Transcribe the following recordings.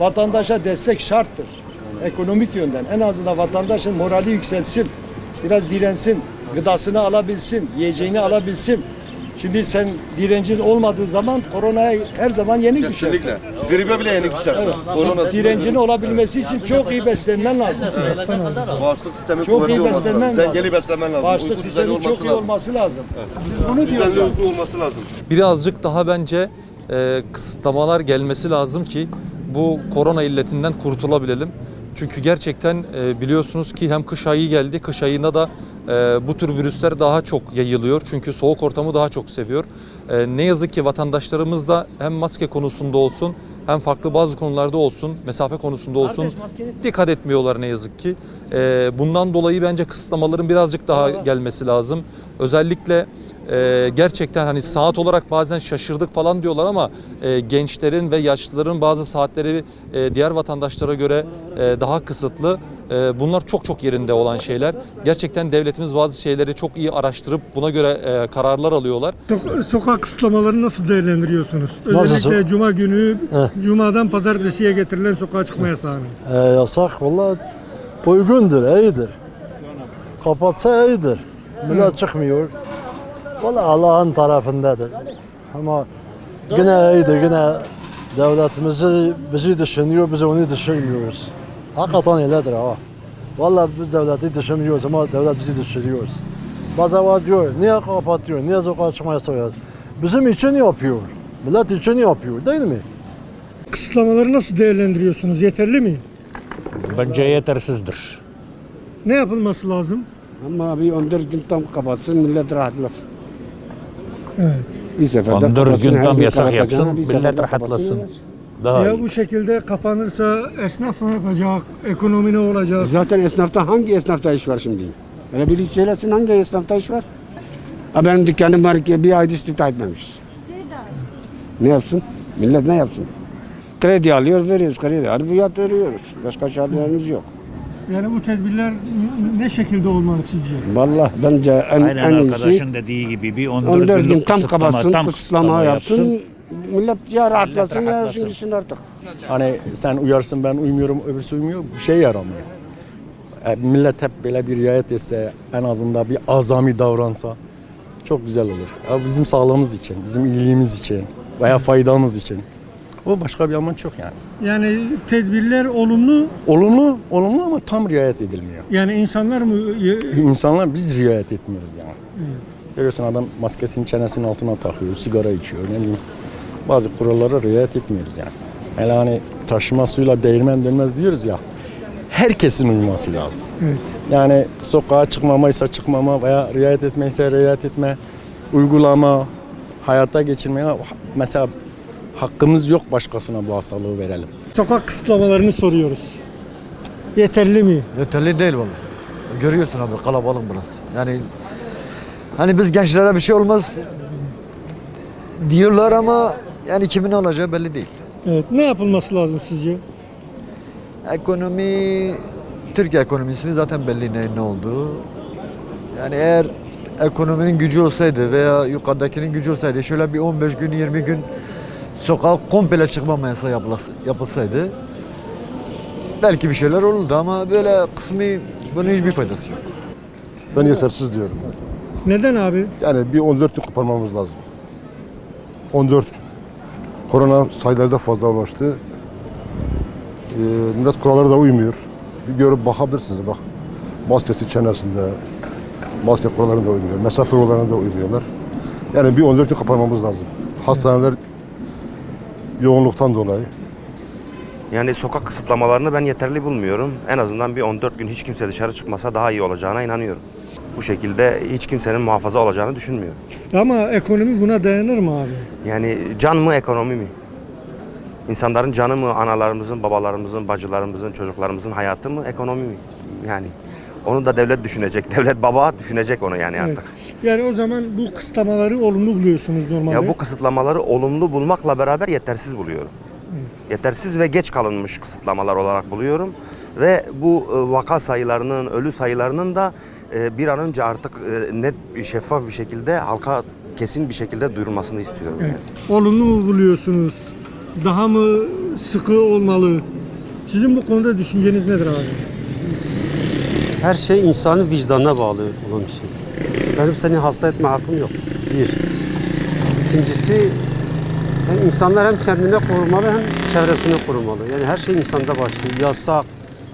vatandaşa destek şarttır. Ekonomik yönden en azından vatandaşın morali yükselsin. Biraz dirensin, gıdasını alabilsin, yiyeceğini alabilsin. Şimdi sen direncin olmadığı zaman koronaya her zaman yenik düşersin. Kesinlikle. Gribe bile yenik düşersin. Evet. Korona Direncin olabilmesi için çok iyi beslenmen lazım. bağışıklık sistemi Çok iyi olması beslenmen lazım. Dengeli beslenmen lazım. Uyku düzeni sistemi çok iyi olması lazım. Biz bunu Düzenli diyoruz. uyku olması lazım. birazcık daha bence e, kısıtlamalar gelmesi lazım ki bu korona illetinden kurtulabilelim. Çünkü gerçekten e, biliyorsunuz ki hem kış ayı geldi, kış ayında da e, bu tür virüsler daha çok yayılıyor. Çünkü soğuk ortamı daha çok seviyor. E, ne yazık ki vatandaşlarımız da hem maske konusunda olsun hem farklı bazı konularda olsun, mesafe konusunda olsun dikkat etmiyorlar ne yazık ki. E, bundan dolayı bence kısıtlamaların birazcık daha gelmesi lazım. Özellikle ee, gerçekten hani saat olarak bazen şaşırdık falan diyorlar ama e, gençlerin ve yaşlıların bazı saatleri e, diğer vatandaşlara göre e, daha kısıtlı. E, bunlar çok çok yerinde olan şeyler. Gerçekten devletimiz bazı şeyleri çok iyi araştırıp buna göre e, kararlar alıyorlar. Sok- sokak kısıtlamalarını nasıl değerlendiriyorsunuz? Nasıl Özellikle Cuma günü, Heh. Cuma'dan Pazartesi'ye getirilen sokağa çıkma yasağını. E, yasak valla uygundur, iyidir. Kapatsa iyidir. Millet çıkmıyor. Valla Allah'ın tarafındadır. Ama yine iyidir, yine devletimizi bizi düşünüyor, biz onu düşünmüyoruz. Hakikaten öyledir ha. Valla biz devleti düşünmüyoruz ama devlet bizi düşünüyoruz. Bazen var diyor, niye kapatıyor, niye sokağa çıkma yasağı yapıyor? Bizim için yapıyor. Millet için yapıyor değil mi? Kısıtlamaları nasıl değerlendiriyorsunuz? Yeterli mi? Bence yetersizdir. Ne yapılması lazım? Ama bir 14 gün tam kapatsın millet rahatlasın. Evet. Bir seferde 14 kapatsın, gün tam yasak yapsın, millet rahatlasın. Daha ya iyi. bu şekilde kapanırsa esnaf ne yapacak? Ekonomi ne olacak? Zaten esnafta hangi esnafta iş var şimdi? Öyle biri söylesin hangi esnafta iş var? Ha benim dükkanım var ki bir ayda istihdam etmemiş. Ne yapsın? Millet ne yapsın? Kredi alıyor veriyoruz kredi. Harbiyat veriyoruz. Başka çaremiz yok. Yani bu tedbirler ne şekilde olmalı sizce? Vallahi bence en, Aynen en iyisi arkadaşın dediği gibi bir 14, 14 gün günlük tam kapatsın, tam kısıtlama yapsın. Millet ya rahatlasın ya rahatlasın. gitsin artık. Hani sen uyarsın ben uymuyorum öbürsü uymuyor bir şey yaramıyor. E, millet hep böyle bir riayet etse en azından bir azami davransa çok güzel olur. Ya bizim sağlığımız için, bizim iyiliğimiz için veya faydamız için. O başka bir amaç yok yani. Yani tedbirler olumlu Olumlu, olumlu ama tam riayet edilmiyor. yani insanlar mı İnsanlar biz riayet etmiyoruz yani. Görüyorsun adam maskesini çenesinin altına takıyor, sigara içiyor ne bileyim. Bazı kurallara riayet etmiyoruz yani. Hele hani taşıma suyla değirmen dönmez diyoruz ya. Herkesin uyması lazım. Yani sokağa çıkmamaysa çıkmama veya riayet etmeyse riayet etme, uygulama, hayata geçirmeye mesela hakkımız yok başkasına bu hastalığı verelim. sokak kısıtlamalarını soruyoruz. Yeterli mi? Yeterli değil vallahi. Görüyorsun abi kalabalık burası. Yani hani biz gençlere bir şey olmaz diyorlar ama yani kimin olacağı belli değil. Evet. Ne yapılması lazım sizce? Ekonomi Türkiye ekonomisi zaten belli ne, ne olduğu. Yani eğer ekonominin gücü olsaydı veya yukarıdakinin gücü olsaydı şöyle bir 15 gün 20 gün sokağa komple çıkmama yasağı yapılası- yapılsaydı belki bir şeyler olurdu ama böyle kısmi bunun hiçbir faydası yok. Ben yetersiz diyorum. Neden abi? Yani bir 14 gün kapanmamız lazım. 14 gün. Korona sayıları da fazla ulaştı. Ee, millet kurallara da uymuyor. Bir görüp bakabilirsiniz bak. Maskesi çenesinde, maske kurallarına da uymuyor. Mesafe kurallarına da uymuyorlar. Yani bir 14 gün kapanmamız lazım. Hastaneler yoğunluktan dolayı. Yani sokak kısıtlamalarını ben yeterli bulmuyorum. En azından bir 14 gün hiç kimse dışarı çıkmasa daha iyi olacağına inanıyorum. Bu şekilde hiç kimsenin muhafaza olacağını düşünmüyorum. Ama ekonomi buna dayanır mı abi? Yani can mı ekonomi mi? İnsanların canı mı analarımızın, babalarımızın, bacılarımızın, çocuklarımızın hayatı mı ekonomi mi? Yani onu da devlet düşünecek. Devlet baba düşünecek onu yani Evet. artık. Yani o zaman bu kısıtlamaları olumlu buluyorsunuz normalde. Ya bu kısıtlamaları olumlu bulmakla beraber yetersiz buluyorum. Yetersiz ve geç kalınmış kısıtlamalar olarak buluyorum. Ve bu e, vaka sayılarının, ölü sayılarının da e, bir an önce artık e, net, şeffaf bir şekilde halka kesin bir şekilde duyurulmasını istiyorum. Evet. yani. Olumlu mu buluyorsunuz? Daha mı sıkı olmalı. Sizin bu konuda düşünceniz nedir abi? Her şey insanın vicdanına bağlı olan bir şey. Benim seni hasta etme hakkım yok. Bir. İkincisi yani insanlar hem kendine korumalı hem çevresini korumalı. Yani her şey insanda başlıyor. Yasak,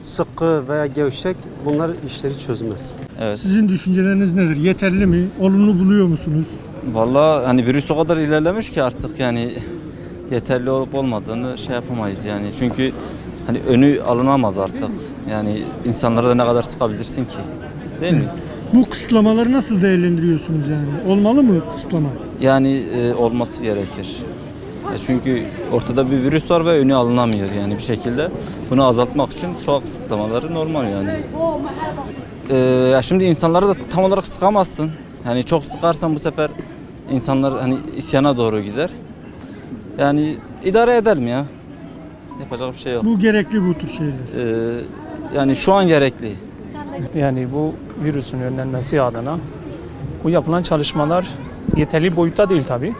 sıkı veya gevşek bunlar işleri çözmez. Evet. Sizin düşünceleriniz nedir? Yeterli mi? Olumlu buluyor musunuz? Vallahi hani virüs o kadar ilerlemiş ki artık yani yeterli olup olmadığını şey yapamayız yani. Çünkü hani önü alınamaz artık. Yani insanlara da ne kadar sıkabilirsin ki? Değil mi? Bu kısıtlamaları nasıl değerlendiriyorsunuz yani? Olmalı mı kısıtlama? Yani e, olması gerekir. Ya çünkü ortada bir virüs var ve önü alınamıyor yani bir şekilde. Bunu azaltmak için sokak kısıtlamaları normal yani. Ee, ya şimdi insanları da tam olarak sıkamazsın. Yani çok sıkarsan bu sefer insanlar hani isyana doğru gider. Yani idare edelim ya. Yapacak bir şey yok. Bu gerekli bu tür şeyler. Ee, yani şu an gerekli. Yani bu virüsün önlenmesi adına bu yapılan çalışmalar yeterli boyutta değil tabi.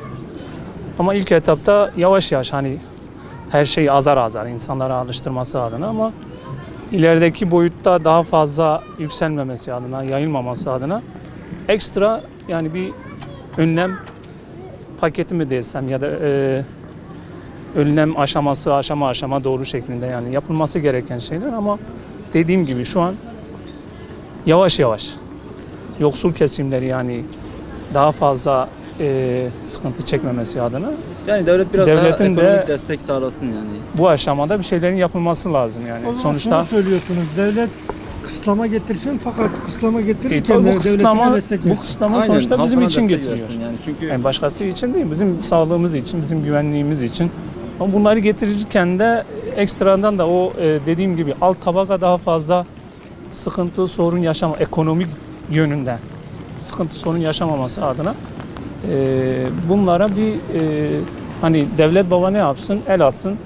Ama ilk etapta yavaş yavaş hani her şeyi azar azar insanlara alıştırması adına ama ilerideki boyutta daha fazla yükselmemesi adına, yayılmaması adına ekstra yani bir önlem paketi mi desem ya da e, önlem aşaması aşama aşama doğru şeklinde yani yapılması gereken şeyler ama dediğim gibi şu an yavaş yavaş yoksul kesimleri yani daha fazla e, sıkıntı çekmemesi adına Yani devlet biraz Devletin daha de- destek sağlasın yani. bu aşamada bir şeylerin yapılması lazım yani. O Sonuçta şunu söylüyorsunuz. Devlet kısıtlama getirsin fakat kısıtlama e, getirirken de bu kısıtlama, bu kısıtlama Aynen, sonuçta bizim için getiriyor. Yani çünkü Yani başkası için değil, bizim sağlığımız için, bizim güvenliğimiz için. Ama bunları getirirken de ekstradan da o e, dediğim gibi alt tabaka daha fazla sıkıntı, sorun yaşama, ekonomik yönünden sıkıntı, sorun yaşamaması adına e, bunlara bir e, hani devlet baba ne yapsın? El atsın.